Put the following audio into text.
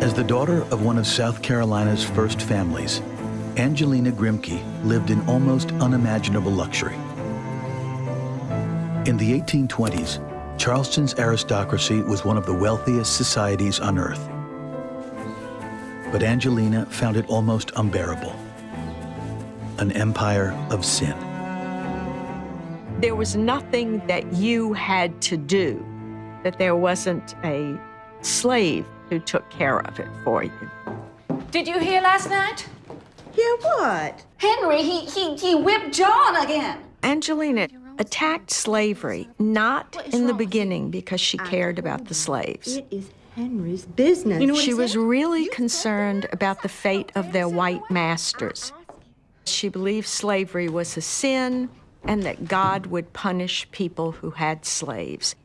As the daughter of one of South Carolina's first families, Angelina Grimke lived in almost unimaginable luxury. In the 1820s, Charleston's aristocracy was one of the wealthiest societies on earth. But Angelina found it almost unbearable. An empire of sin. There was nothing that you had to do that there wasn't a slave who took care of it for you. Did you hear last night? Hear what? Henry, he, he, he whipped John again. Angelina attacked slavery not in the beginning because she cared about the slaves. It is Henry's business. You know She was said? really concerned about the fate of their white masters. She believed slavery was a sin and that God would punish people who had slaves.